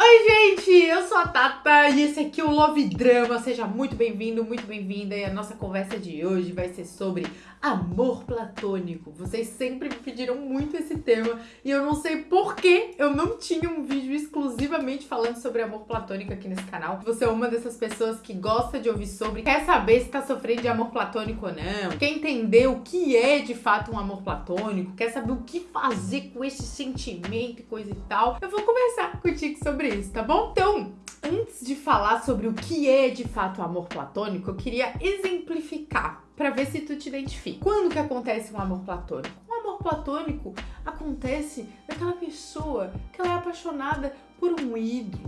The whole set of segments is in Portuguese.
Oi, gente! Eu sou a Tata e esse aqui é o Love Drama. Seja muito bem-vindo, muito bem-vinda. E a nossa conversa de hoje vai ser sobre amor platônico. Vocês sempre me pediram muito esse tema e eu não sei por que eu não tinha um vídeo exclusivamente falando sobre amor platônico aqui nesse canal. Você é uma dessas pessoas que gosta de ouvir sobre, quer saber se tá sofrendo de amor platônico ou não, quer entender o que é de fato um amor platônico, quer saber o que fazer com esse sentimento e coisa e tal. Eu vou conversar contigo sobre tá bom? Então, antes de falar sobre o que é de fato amor platônico, eu queria exemplificar para ver se tu te identifica. Quando que acontece um amor platônico? Um amor platônico acontece naquela pessoa que ela é apaixonada por um ídolo,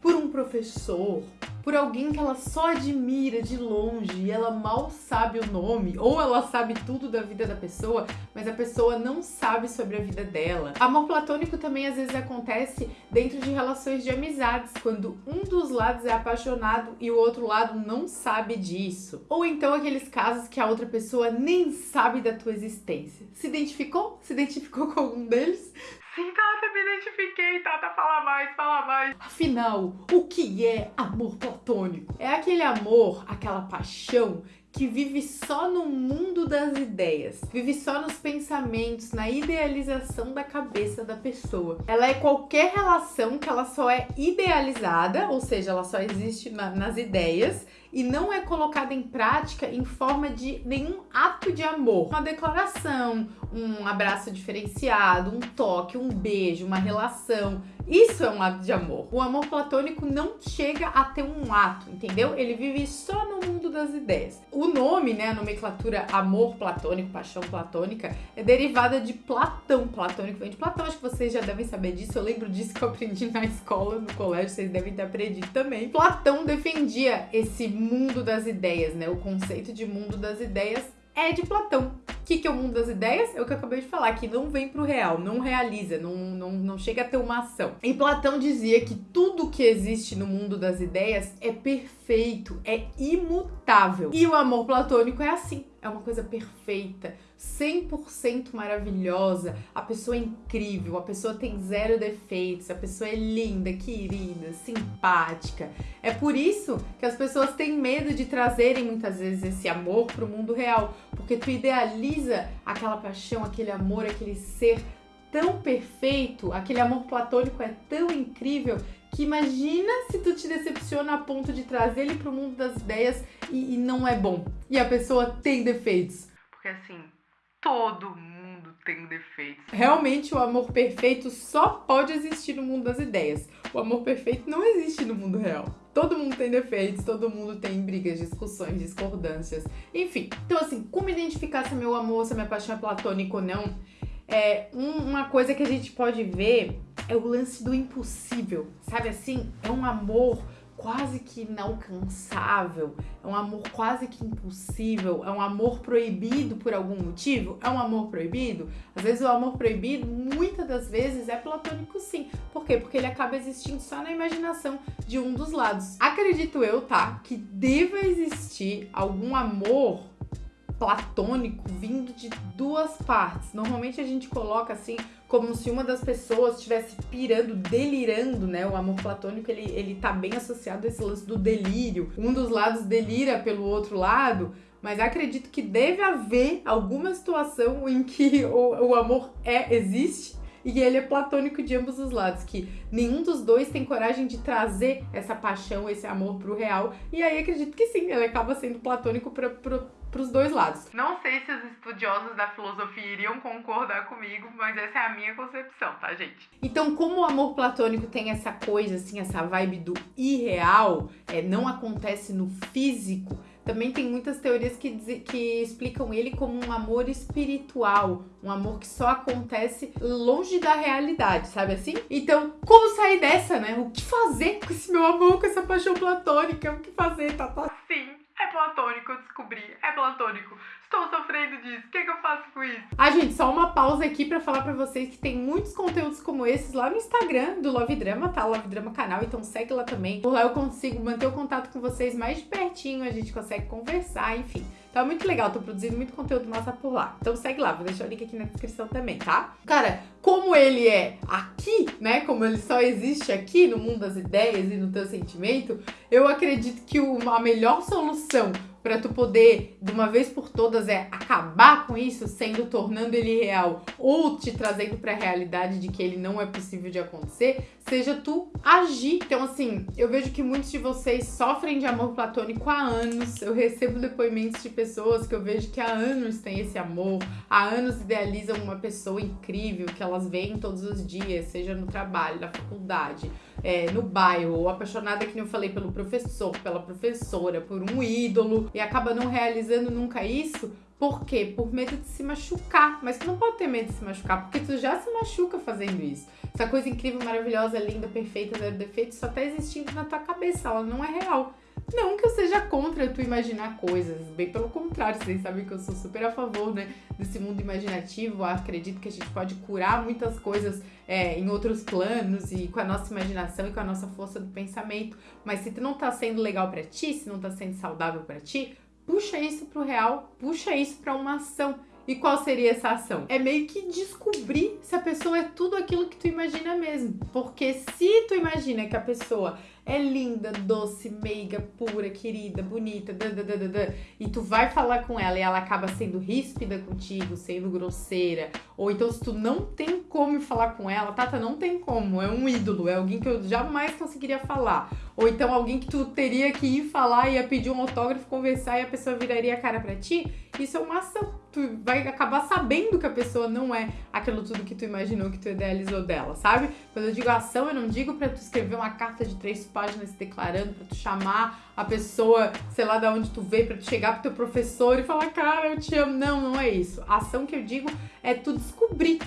por um professor, por alguém que ela só admira de longe e ela mal sabe o nome, ou ela sabe tudo da vida da pessoa, mas a pessoa não sabe sobre a vida dela. Amor platônico também às vezes acontece dentro de relações de amizades, quando um dos lados é apaixonado e o outro lado não sabe disso. Ou então aqueles casos que a outra pessoa nem sabe da tua existência. Se identificou? Se identificou com algum deles? Sim, Tata, me identifiquei, Tata, fala mais, fala mais. Afinal, o que é amor platônico? É aquele amor, aquela paixão que vive só no mundo das ideias, vive só nos pensamentos, na idealização da cabeça da pessoa. Ela é qualquer relação que ela só é idealizada, ou seja, ela só existe na, nas ideias e não é colocada em prática em forma de nenhum ato de amor. Uma declaração, um abraço diferenciado, um toque, um beijo, uma relação. Isso é um ato de amor. O amor platônico não chega a ter um ato, entendeu? Ele vive só no mundo das ideias. O nome, né, a nomenclatura amor platônico, paixão platônica, é derivada de Platão. Platônico vem de Platão, acho que vocês já devem saber disso. Eu lembro disso que eu aprendi na escola, no colégio, vocês devem ter aprendido também. Platão defendia esse mundo das ideias, né? O conceito de mundo das ideias é de Platão. O que, que é o mundo das ideias? É o que eu acabei de falar, que não vem pro real, não realiza, não, não, não chega a ter uma ação. E Platão dizia que tudo que existe no mundo das ideias é perfeito, é imutável. E o amor platônico é assim é uma coisa perfeita, 100% maravilhosa, a pessoa é incrível, a pessoa tem zero defeitos, a pessoa é linda, querida, simpática. É por isso que as pessoas têm medo de trazerem muitas vezes esse amor para o mundo real, porque tu idealiza aquela paixão, aquele amor, aquele ser tão perfeito, aquele amor platônico é tão incrível que imagina se tu te decepciona a ponto de trazer ele pro mundo das ideias e, e não é bom. E a pessoa tem defeitos. Porque assim, todo mundo tem defeitos. Realmente o amor perfeito só pode existir no mundo das ideias. O amor perfeito não existe no mundo real. Todo mundo tem defeitos, todo mundo tem brigas, discussões, discordâncias, enfim. Então assim, como identificar se meu amor, se minha paixão é platônica ou não? É, um, uma coisa que a gente pode ver é o lance do impossível, sabe assim? É um amor quase que inalcançável, é um amor quase que impossível, é um amor proibido por algum motivo? É um amor proibido? Às vezes o amor proibido, muitas das vezes, é platônico sim. Por quê? Porque ele acaba existindo só na imaginação de um dos lados. Acredito eu, tá? Que deva existir algum amor platônico vindo de duas partes. Normalmente a gente coloca assim como se uma das pessoas estivesse pirando, delirando, né? O amor platônico, ele, ele tá bem associado a esse lance do delírio. Um dos lados delira pelo outro lado, mas acredito que deve haver alguma situação em que o, o amor é existe e ele é platônico de ambos os lados, que nenhum dos dois tem coragem de trazer essa paixão, esse amor pro real, e aí acredito que sim, ele acaba sendo platônico pra, pra, pros dois lados. Não sei se os estudiosos da filosofia iriam concordar comigo, mas essa é a minha concepção, tá, gente? Então, como o amor platônico tem essa coisa, assim, essa vibe do irreal, é, não acontece no físico, também tem muitas teorias que, que explicam ele como um amor espiritual, um amor que só acontece longe da realidade, sabe assim? Então, como sair dessa, né? O que fazer com esse meu amor, com essa paixão platônica? O que fazer, tá, tá? Platônico, eu descobri, é platônico. Estou sofrendo disso. O que, que eu faço com isso? Ah, gente, só uma pausa aqui pra falar pra vocês que tem muitos conteúdos como esses lá no Instagram do Love Drama, tá? Love Drama canal, então segue lá também. Por lá eu consigo manter o contato com vocês mais de pertinho, a gente consegue conversar, enfim. Tá muito legal, tô produzindo muito conteúdo massa por lá. Então segue lá, vou deixar o link aqui na descrição também, tá? Cara, como ele é aqui, né? Como ele só existe aqui no mundo das ideias e no teu sentimento, eu acredito que a melhor solução para tu poder, de uma vez por todas, é acabar com isso, sendo tornando ele real ou te trazendo para a realidade de que ele não é possível de acontecer, seja tu agir. Então, assim, eu vejo que muitos de vocês sofrem de amor platônico há anos. Eu recebo depoimentos de pessoas que eu vejo que há anos têm esse amor, há anos idealizam uma pessoa incrível que elas veem todos os dias, seja no trabalho, na faculdade, é, no bairro, ou apaixonada, que eu falei, pelo professor, pela professora, por um ídolo, e acaba não realizando nunca isso, por quê? Por medo de se machucar. Mas tu não pode ter medo de se machucar, porque tu já se machuca fazendo isso. Essa coisa incrível, maravilhosa, linda, perfeita, zero defeito, só tá existindo na tua cabeça, ela não é real. Não que eu seja contra tu imaginar coisas, bem pelo contrário, vocês sabem que eu sou super a favor, né, desse mundo imaginativo. Acredito que a gente pode curar muitas coisas é, em outros planos e com a nossa imaginação e com a nossa força do pensamento. Mas se tu não tá sendo legal para ti, se não tá sendo saudável para ti, puxa isso pro real, puxa isso para uma ação. E qual seria essa ação? É meio que descobrir se a pessoa é tudo aquilo que tu imagina mesmo. Porque se tu imagina que a pessoa é linda, doce, meiga, pura, querida, bonita, dadadadada, e tu vai falar com ela e ela acaba sendo ríspida contigo, sendo grosseira, ou então se tu não tem como falar com ela, Tata, não tem como, é um ídolo, é alguém que eu jamais conseguiria falar, ou então alguém que tu teria que ir falar, ia pedir um autógrafo, conversar e a pessoa viraria a cara pra ti, isso é uma ação tu vai acabar sabendo que a pessoa não é aquilo tudo que tu imaginou, que tu idealizou dela, sabe? Quando eu digo ação, eu não digo pra tu escrever uma carta de três páginas se declarando, pra tu chamar a pessoa, sei lá de onde tu veio, pra tu chegar pro teu professor e falar, cara, eu te amo. Não, não é isso. A ação que eu digo é tu descobrir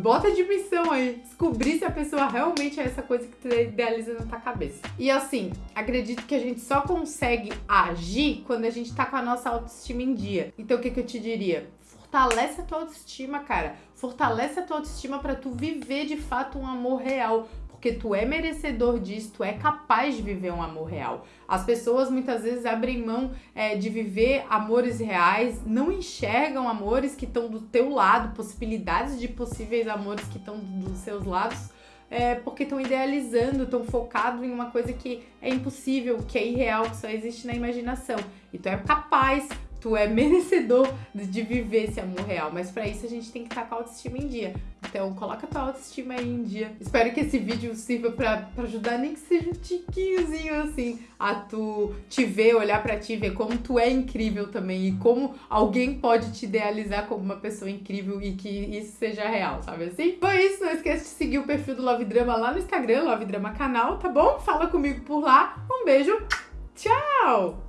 Bota de missão aí, descobrir se a pessoa realmente é essa coisa que tu idealiza na tua cabeça. E assim, acredito que a gente só consegue agir quando a gente tá com a nossa autoestima em dia. Então o que, que eu te diria? Fortalece a tua autoestima, cara. Fortalece a tua autoestima para tu viver de fato um amor real porque tu é merecedor disso, tu é capaz de viver um amor real. As pessoas muitas vezes abrem mão é, de viver amores reais, não enxergam amores que estão do teu lado, possibilidades de possíveis amores que estão dos seus lados. É, porque estão idealizando, estão focados em uma coisa que é impossível, que é irreal, que só existe na imaginação. E tu é capaz, tu é merecedor de viver esse amor real. Mas para isso a gente tem que estar com a autoestima em dia. Então coloca tua autoestima aí em dia. Espero que esse vídeo sirva pra, pra ajudar, nem que seja um tiquinhozinho assim, a tu te ver, olhar para ti, ver como tu é incrível também e como alguém pode te idealizar como uma pessoa incrível e que isso seja real, sabe assim? Foi isso, não esqueça de seguir o perfil do Love Drama lá no Instagram, Love Drama Canal, tá bom? Fala comigo por lá. Um beijo, tchau!